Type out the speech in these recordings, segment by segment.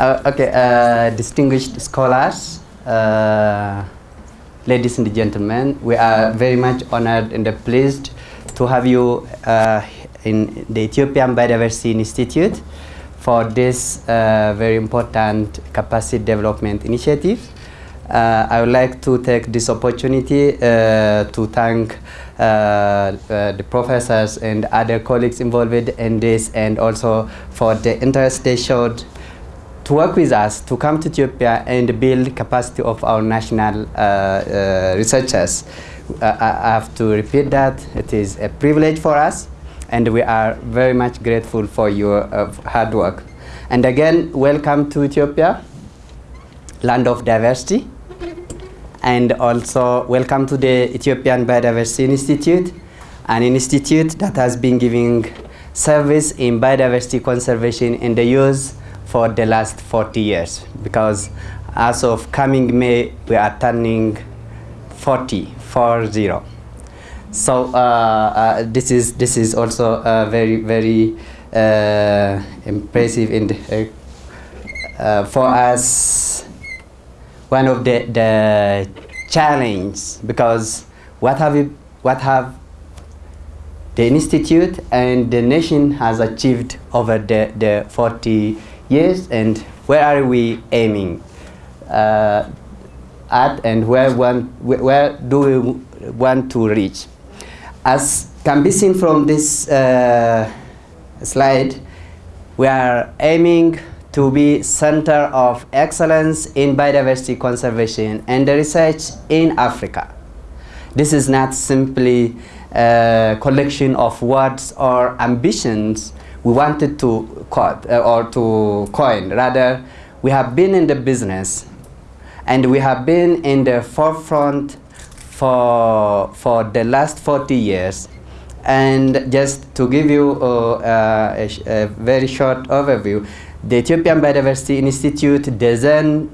Uh, okay, uh, distinguished scholars, uh, ladies and gentlemen, we are very much honored and pleased to have you uh, in the Ethiopian Biodiversity Institute for this uh, very important capacity development initiative. Uh, I would like to take this opportunity to thank uh, uh, the professors and other colleagues involved in this and also for the interest they showed to work with us to come to Ethiopia and build capacity of our national uh, uh, researchers. Uh, I have to repeat that it is a privilege for us and we are very much grateful for your hard work. And again, welcome to Ethiopia, land of diversity. And also welcome to the Ethiopian Biodiversity Institute, an institute that has been giving service in biodiversity conservation in the use for the last 40 years. Because as of coming May, we are turning 40, 40. So uh, uh, this is this is also uh, very very uh, impressive and uh, uh, for us one of the the challenge because what have we, what have the institute and the nation has achieved over the, the 40 years and where are we aiming? Uh, at and where, one, where, do we want to reach? As can be seen from this uh, slide we are aiming to be center of excellence in biodiversity conservation and research in Africa. This is not simply a collection of words or ambitions we wanted to uh, or to coin. Rather, we have been in the business and we have been in the forefront for, for the last 40 years. And just to give you uh, uh, a, a very short overview, the Ethiopian Biodiversity Institute, Zen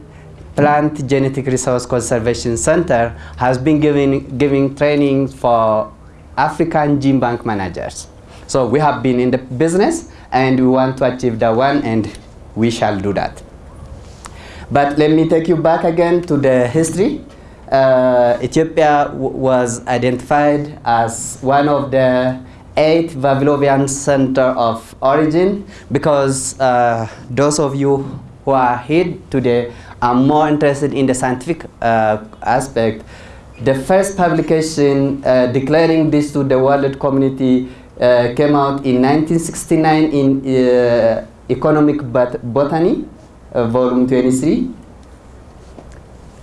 Plant Genetic Resource Conservation Center, has been giving, giving training for African gene bank managers. So we have been in the business and we want to achieve that one and we shall do that. But let me take you back again to the history. Uh, Ethiopia was identified as one of the eight Vavilovian center of origin because uh, those of you who are here today are more interested in the scientific uh, aspect. The first publication uh, declaring this to the world community came out in 1969 in uh, Economic Bot- Botany, uh, volume 23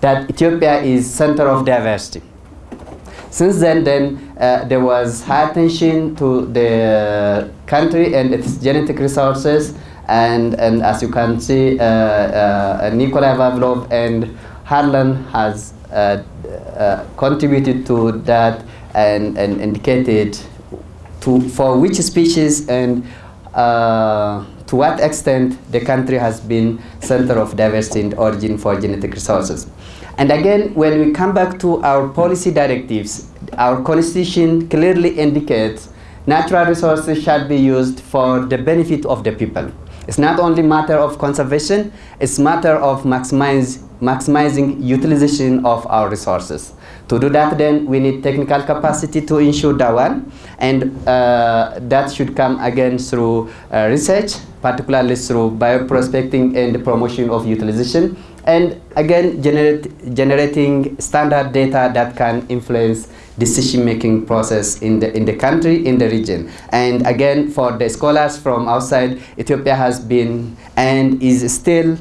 that Ethiopia is center of diversity. Since then, then uh, there was high attention to the country and its genetic resources, and, and as you can see, uh, uh, Nikolai and Harlan has uh, uh, contributed to that and, and indicated to, for which species and uh, to what extent the country has been center of diversity and origin for genetic resources. And again, when we come back to our policy directives, our constitution clearly indicates natural resources shall be used for the benefit of the people. It's not only matter of conservation, it's matter of maximize, maximizing utilization of our resources. To do that, then we need technical capacity to ensure that one, and uh, that should come again through uh, research, particularly through bioprospecting and the promotion of utilization, and again generate, generating standard data that can influence decision-making process in the in the country, in the region. And again, for the scholars from outside, Ethiopia has been and is still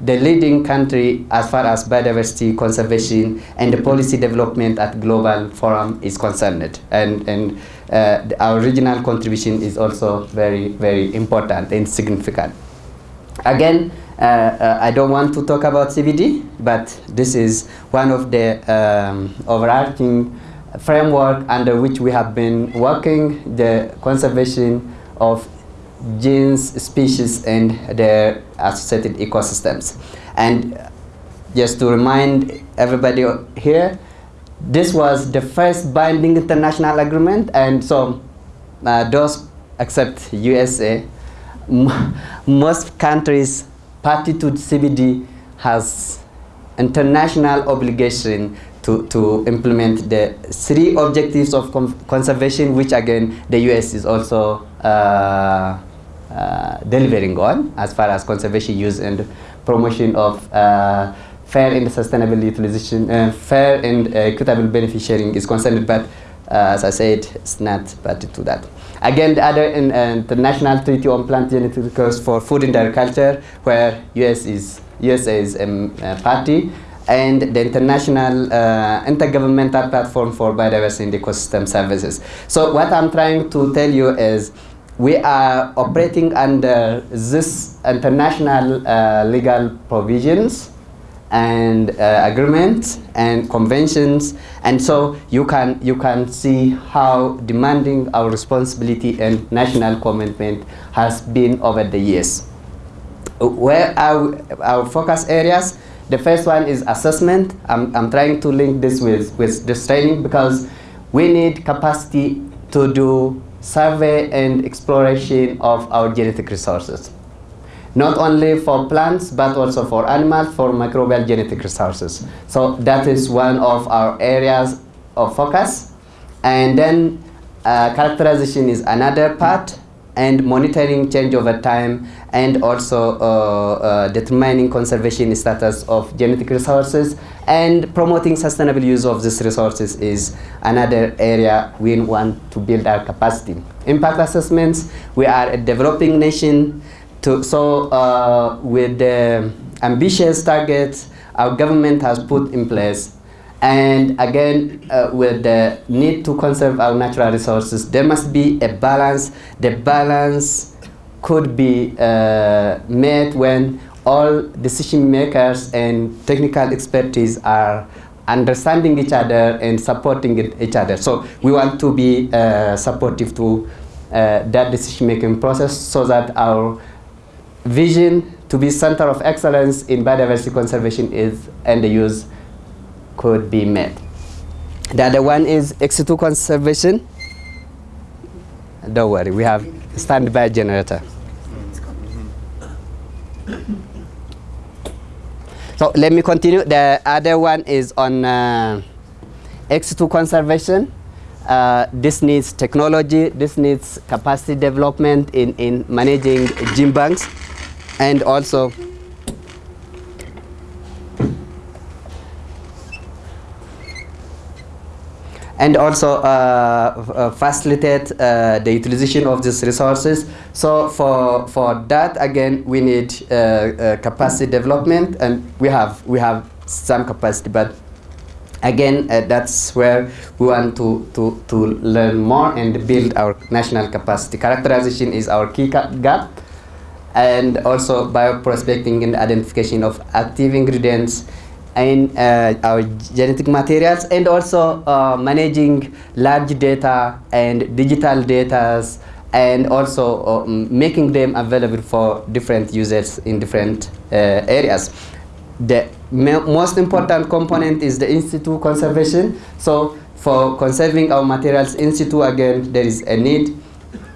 the leading country as far as biodiversity conservation and the policy development at global forum is concerned. And, and uh, our regional contribution is also very, very important and significant. Again, uh, uh, I don't want to talk about CBD, but this is one of the um, overarching framework under which we have been working the conservation of genes, species, and their associated ecosystems. And just to remind everybody here, this was the first binding international agreement, and so uh, those except USA, most countries party to CBD has international obligation to, to implement the three objectives of conservation, which again the US is also uh, delivering on as far as conservation use and promotion of uh, fair and sustainable utilization, uh, fair and equitable benefit sharing is concerned, but uh, as I said, it's not party to that. Again, the other in, uh, international treaty on plant genetic genetics for food and agriculture, where US is USA is um, a party, and the international uh, intergovernmental platform for biodiversity and ecosystem services. So what I'm trying to tell you is we are operating under this international uh, legal provisions and uh, agreements and conventions. And so you can you can see how demanding our responsibility and national commitment has been over the years. Where are our focus areas? The first one is assessment. I'm, I'm trying to link this with with this training because we need capacity to do survey and exploration of our genetic resources not only for plants but also for animals, for microbial genetic resources. So that is one of our areas of focus. And then uh, characterization is another part and monitoring change over time and also uh, uh, determining conservation status of genetic resources and promoting sustainable use of these resources is another area we want to build our capacity. Impact assessments, we are a developing nation to, so uh, with the ambitious targets our government has put in place, and again uh, with the need to conserve our natural resources, there must be a balance. The balance could be uh, when all decision makers and technical expertise are understanding each other and supporting each other. So we want to be uh, supportive to uh, that decision-making process so that our vision to be center of excellence in biodiversity conservation is and the use could be met. The other one is ex-situ conservation. Don't worry, we have standby generator. So let me continue. The other one is on uh, ex-situ conservation. Uh, this needs technology, this needs capacity development in, in managing gene banks and also and also uh, uh, facilitate uh, the utilization of these resources. So for for that again we need uh, uh, capacity development, and we have we have some capacity, but again uh, that's where we want to to to learn more and build our national capacity. Characterization is our key gap and also bioprospecting and identification of active ingredients in uh, our genetic materials and also uh, managing large data and digital data and also uh, making them available for different users in different uh, areas. The most important component is the in situ conservation. So for conserving our materials in situ again, there is a need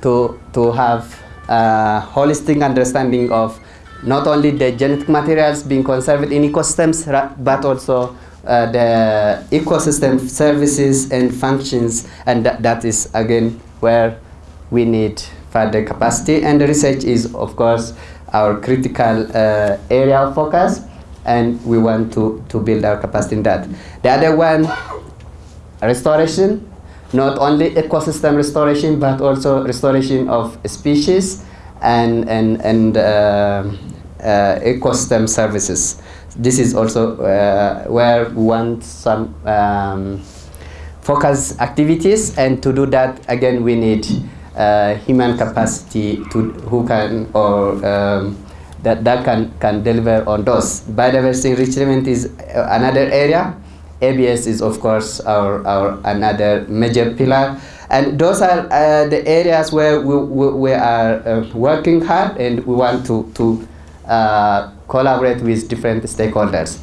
to, to have uh, holistic understanding of not only the genetic materials being conserved in ecosystems, but also uh, the ecosystem services and functions, and that, is again where we need further capacity. And the research is, of course, our critical uh, area of focus, and we want to, to build our capacity in that. The other one, restoration, not only ecosystem restoration, but also restoration of species and, and, and uh, uh, ecosystem services. This is also uh, where we want some um, focus activities, and to do that, again, we need uh, human capacity to who can or um, that, that can, can deliver on those. Biodiversity enrichment is another area ABS is of course our, our another major pillar and those are uh, the areas where we, we, we are uh, working hard and we want to, to uh, collaborate with different stakeholders.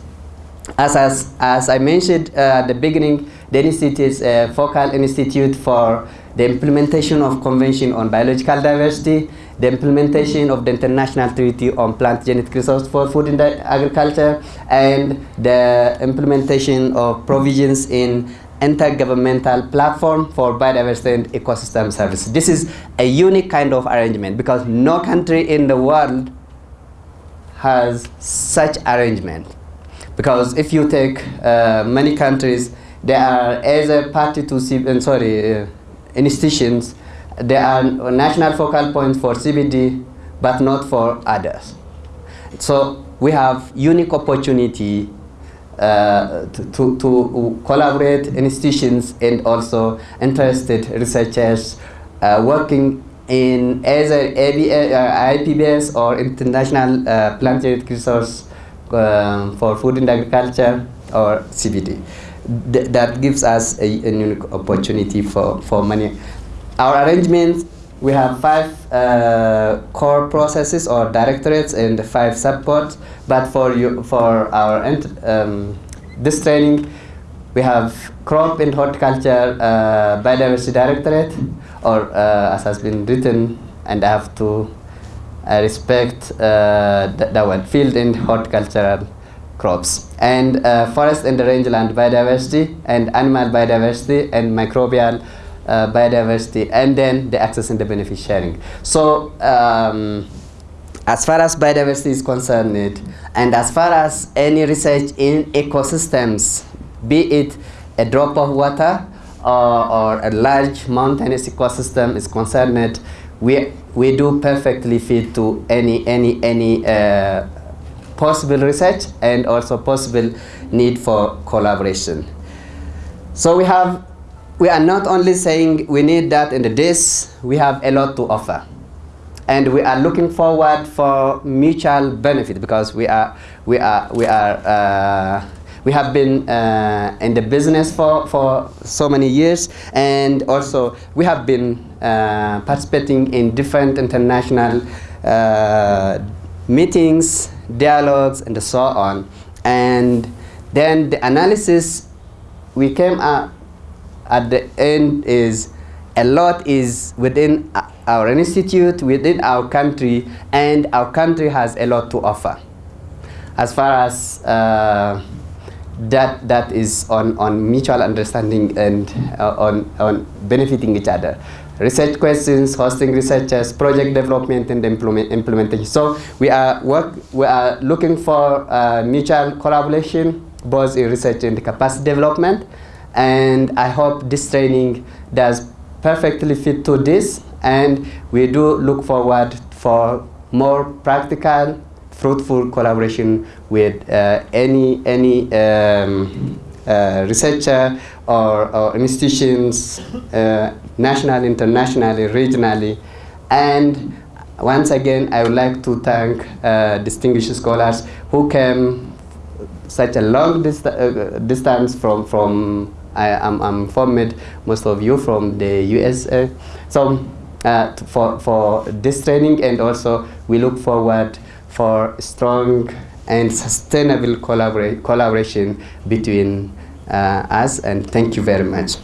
As, as, as I mentioned uh, at the beginning, the institute is a focal institute for the implementation of Convention on Biological Diversity, the implementation of the International Treaty on Plant Genetic Resources for Food and Agriculture, and the implementation of provisions in intergovernmental platform for biodiversity and ecosystem services. This is a unique kind of arrangement because no country in the world has such arrangement. Because if you take uh, many countries, they are as a party to, uh, sorry, uh, institutions, there are national focal points for CBD, but not for others. So we have unique opportunity uh, to, to, collaborate institutions and also interested researchers uh, working in either ABA, uh, IPBES or International uh, Plant Genetic Resource um, for Food and Agriculture or CBD. Th that gives us a, a unique opportunity for, for many our arrangements, we have five uh, core processes or directorates and five supports. But for you, for our um, this training, we have crop and horticulture uh, biodiversity directorate, or uh, as has been written, and I have to uh, respect uh, that one, field and horticultural crops, and uh, forest and rangeland biodiversity, and animal biodiversity, and microbial uh, biodiversity, and then the access and the benefit sharing. So um, as far as biodiversity is concerned, and as far as any research in ecosystems, be it a drop of water or, or a large mountainous ecosystem is concerned, we, we do perfectly fit to any, any, any uh, possible research and also possible need for collaboration. So we have we are not only saying we need that in this, we have a lot to offer. And we are looking forward for mutual benefit because we are, we are, we are, uh, we have been uh, in the business for, for so many years and also we have been uh, participating in different international uh, meetings, dialogues and so on. And then the analysis, we came up at the end is a lot is within our institute, within our country, and our country has a lot to offer. As far as uh, that that is on, on mutual understanding and uh, on, on benefiting each other. Research questions, hosting researchers, project development and implement, implementation. So we are work we are looking for uh, mutual collaboration both in research and capacity development and I hope this training does perfectly fit to this and we do look forward for more practical fruitful collaboration with uh, any any um, uh, researcher or, or institutions uh, nationally, internationally, regionally and once again I would like to thank uh, distinguished scholars who came such a long dist uh, distance from from I, am I'm, I'm most of you from the USA. So uh, for, for this training and also we look forward for strong and sustainable collabora collaboration between uh, us and thank you very much.